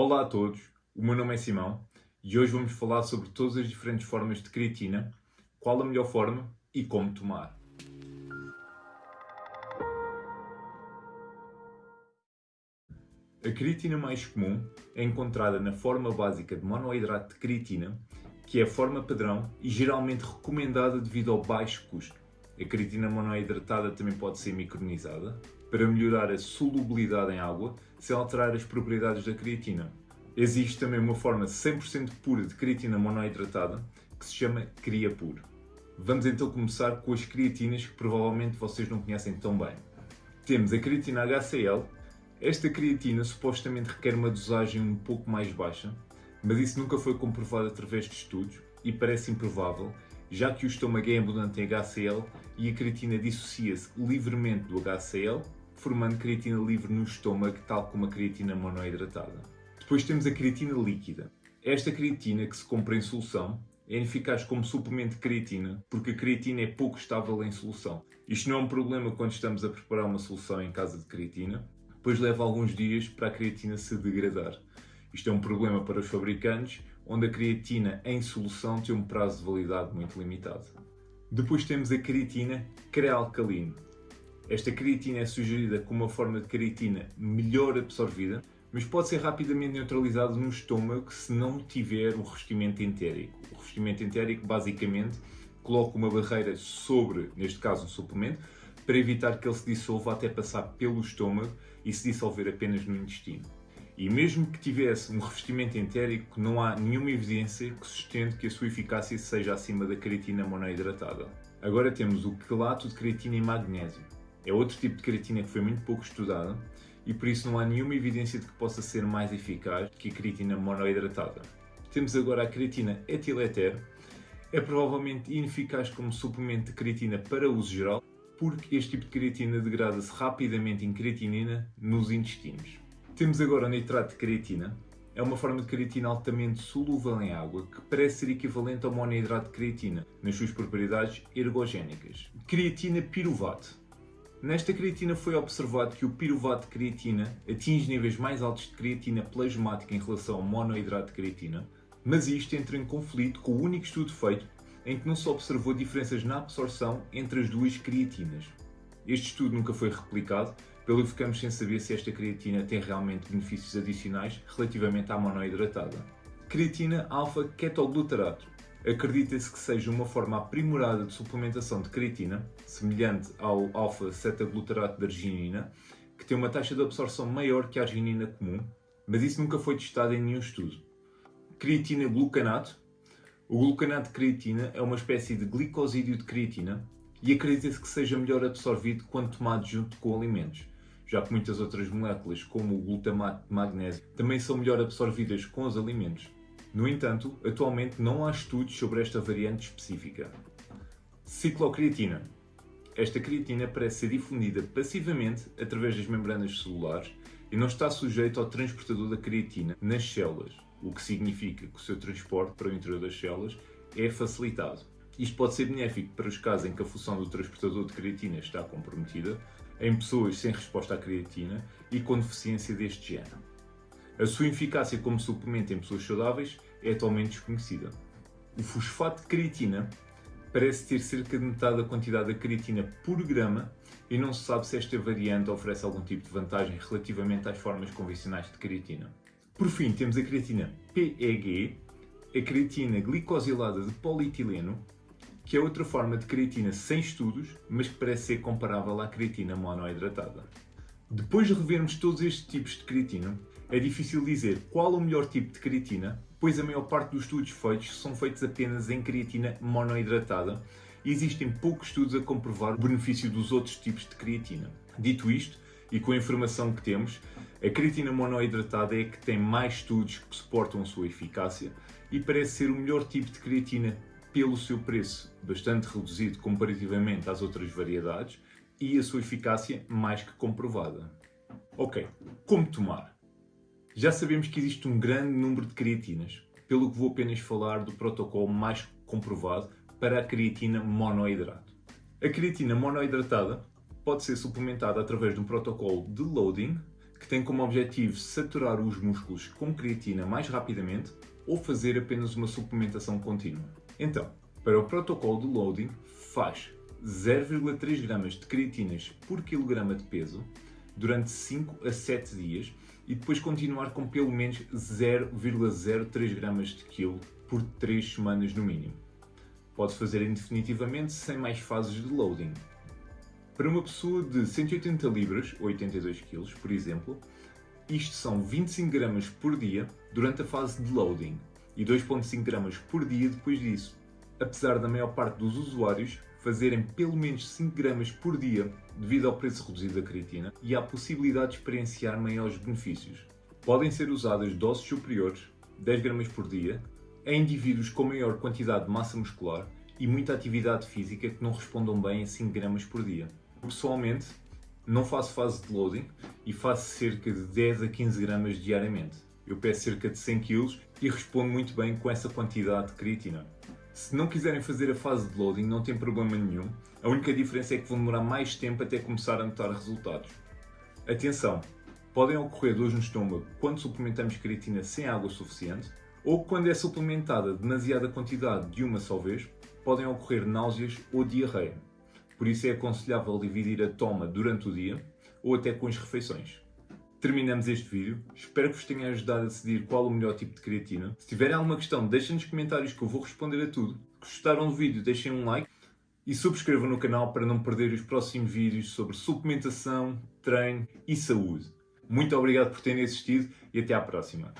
Olá a todos, o meu nome é Simão e hoje vamos falar sobre todas as diferentes formas de creatina, qual a melhor forma e como tomar. A creatina mais comum é encontrada na forma básica de monoidrato de creatina, que é a forma padrão e geralmente recomendada devido ao baixo custo. A creatina monoidratada também pode ser micronizada para melhorar a solubilidade em água sem alterar as propriedades da creatina. Existe também uma forma 100% pura de creatina monoidratada que se chama CreaPure. Vamos então começar com as creatinas que provavelmente vocês não conhecem tão bem. Temos a creatina HCl, esta creatina supostamente requer uma dosagem um pouco mais baixa, mas isso nunca foi comprovado através de estudos e parece improvável, já que o estômago é abundante em HCl e a creatina dissocia-se livremente do HCl, formando creatina livre no estômago, tal como a creatina monoidratada. Depois temos a creatina líquida. Esta creatina, que se compra em solução, é eficaz como suplemento de creatina, porque a creatina é pouco estável em solução. Isto não é um problema quando estamos a preparar uma solução em casa de creatina, depois leva alguns dias para a creatina se degradar. Isto é um problema para os fabricantes, onde a creatina em solução tem um prazo de validade muito limitado. Depois temos a creatina crealcalina. Esta creatina é sugerida como uma forma de creatina melhor absorvida, mas pode ser rapidamente neutralizada no estômago se não tiver um revestimento entérico. O revestimento entérico basicamente coloca uma barreira sobre, neste caso um suplemento, para evitar que ele se dissolva até passar pelo estômago e se dissolver apenas no intestino. E mesmo que tivesse um revestimento entérico, não há nenhuma evidência que sustente que a sua eficácia seja acima da creatina monoidratada. Agora temos o quelato de creatina e magnésio. É outro tipo de creatina que foi muito pouco estudada e por isso não há nenhuma evidência de que possa ser mais eficaz que a creatina monoidratada. Temos agora a creatina etileter. É provavelmente ineficaz como suplemento de creatina para uso geral, porque este tipo de creatina degrada-se rapidamente em creatinina nos intestinos. Temos agora o nitrato de creatina. É uma forma de creatina altamente solúvel em água que parece ser equivalente ao monoidrato de creatina nas suas propriedades ergogénicas. Creatina piruvato. Nesta creatina foi observado que o piruvato de creatina atinge níveis mais altos de creatina plasmática em relação ao monoidrato de creatina, mas isto entra em conflito com o único estudo feito em que não se observou diferenças na absorção entre as duas creatinas. Este estudo nunca foi replicado, pelo que ficamos sem saber se esta creatina tem realmente benefícios adicionais relativamente à monoidratada. Creatina alfa-ketoglutarato. Acredita-se que seja uma forma aprimorada de suplementação de creatina, semelhante ao alfa-cetaglutarato de arginina, que tem uma taxa de absorção maior que a arginina comum, mas isso nunca foi testado em nenhum estudo. Creatina glucanato o glucanato de creatina é uma espécie de glicosídeo de creatina e acredita-se que seja melhor absorvido quando tomado junto com alimentos, já que muitas outras moléculas, como o glutamato de magnésio, também são melhor absorvidas com os alimentos. No entanto, atualmente não há estudos sobre esta variante específica. Ciclocreatina. Esta creatina parece ser difundida passivamente através das membranas celulares e não está sujeita ao transportador da creatina nas células o que significa que o seu transporte para o interior das células é facilitado. Isto pode ser benéfico para os casos em que a função do transportador de creatina está comprometida, em pessoas sem resposta à creatina e com deficiência deste género. A sua eficácia como suplemento em pessoas saudáveis é atualmente desconhecida. O fosfato de creatina parece ter cerca de metade da quantidade de creatina por grama e não se sabe se esta variante oferece algum tipo de vantagem relativamente às formas convencionais de creatina. Por fim, temos a creatina PEG, a creatina glicosilada de polietileno, que é outra forma de creatina sem estudos, mas que parece ser comparável à creatina monoidratada. Depois de revermos todos estes tipos de creatina, é difícil dizer qual o melhor tipo de creatina, pois a maior parte dos estudos feitos são feitos apenas em creatina monoidratada e existem poucos estudos a comprovar o benefício dos outros tipos de creatina. Dito isto, e com a informação que temos, a creatina monoidratada é que tem mais estudos que suportam a sua eficácia e parece ser o melhor tipo de creatina pelo seu preço, bastante reduzido comparativamente às outras variedades e a sua eficácia mais que comprovada. Ok, como tomar? Já sabemos que existe um grande número de creatinas, pelo que vou apenas falar do protocolo mais comprovado para a creatina monoidrato. A creatina monoidratada pode ser suplementada através de um protocolo de loading, que tem como objetivo saturar os músculos com creatina mais rapidamente ou fazer apenas uma suplementação contínua. Então, para o protocolo de loading, faz 0,3 gramas de creatinas por quilograma de peso durante 5 a 7 dias e depois continuar com pelo menos 0,03 gramas de quilo por 3 semanas no mínimo. Pode fazer indefinitivamente sem mais fases de loading. Para uma pessoa de 180 libras, 82 kg, por exemplo, isto são 25 gramas por dia durante a fase de loading e 2,5 gramas por dia depois disso. Apesar da maior parte dos usuários fazerem pelo menos 5 gramas por dia devido ao preço reduzido da creatina e à possibilidade de experienciar maiores benefícios. Podem ser usadas doses superiores, 10 gramas por dia, em indivíduos com maior quantidade de massa muscular e muita atividade física que não respondam bem a 5 gramas por dia. Pessoalmente, não faço fase de loading e faço cerca de 10 a 15 gramas diariamente. Eu peço cerca de 100 kg e respondo muito bem com essa quantidade de creatina. Se não quiserem fazer a fase de loading, não tem problema nenhum. A única diferença é que vão demorar mais tempo até começar a notar resultados. Atenção! Podem ocorrer dores no estômago quando suplementamos creatina sem água suficiente ou quando é suplementada demasiada quantidade de uma só vez, podem ocorrer náuseas ou diarreia. Por isso é aconselhável dividir a toma durante o dia ou até com as refeições. Terminamos este vídeo, espero que vos tenha ajudado a decidir qual o melhor tipo de creatina. Se tiverem alguma questão, deixem nos comentários que eu vou responder a tudo. Se gostaram do vídeo, deixem um like e subscrevam no canal para não perder os próximos vídeos sobre suplementação, treino e saúde. Muito obrigado por terem assistido e até à próxima.